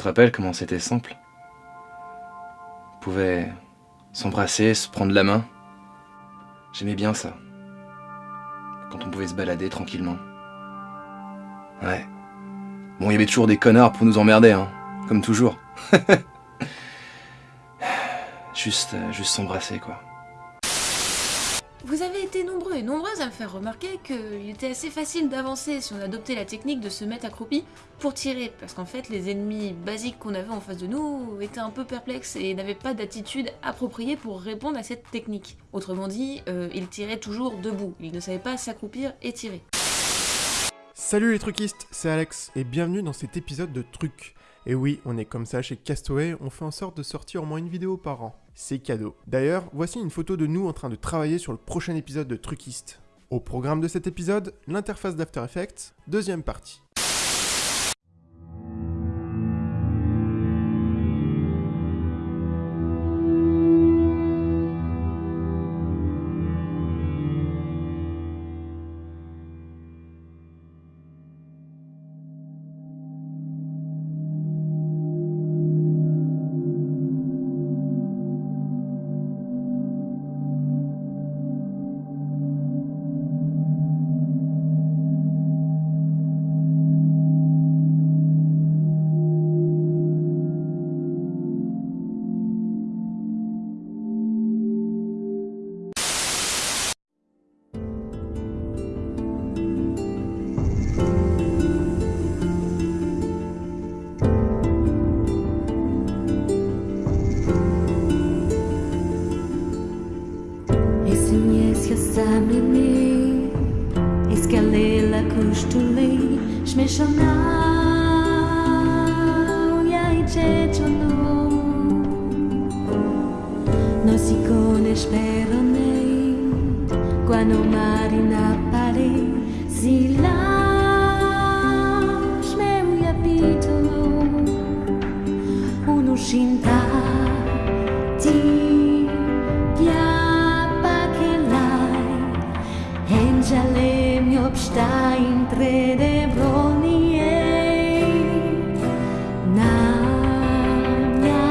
te rappelles comment c'était simple? On pouvait s'embrasser, se prendre la main? J'aimais bien ça. Quand on pouvait se balader tranquillement. Ouais. Bon, il y avait toujours des connards pour nous emmerder, hein. Comme toujours. juste, euh, juste s'embrasser, quoi. Vous avez été nombreux et nombreuses à me faire remarquer qu'il était assez facile d'avancer si on adoptait la technique de se mettre accroupi pour tirer, parce qu'en fait les ennemis basiques qu'on avait en face de nous étaient un peu perplexes et n'avaient pas d'attitude appropriée pour répondre à cette technique. Autrement dit, euh, ils tiraient toujours debout, ils ne savaient pas s'accroupir et tirer. Salut les truquistes, c'est Alex et bienvenue dans cet épisode de Truc. Et oui, on est comme ça chez Castaway, on fait en sorte de sortir au moins une vidéo par an. C'est cadeau. D'ailleurs, voici une photo de nous en train de travailler sur le prochain épisode de Truquiste. Au programme de cet épisode, l'interface d'After Effects, deuxième partie. Signez jasamleni Iskalela kushtuli Shmeshana Yaichechonu Nos icones me Quando marina pare Zila Shmeru yapitolo Unu shintai obstein trerebro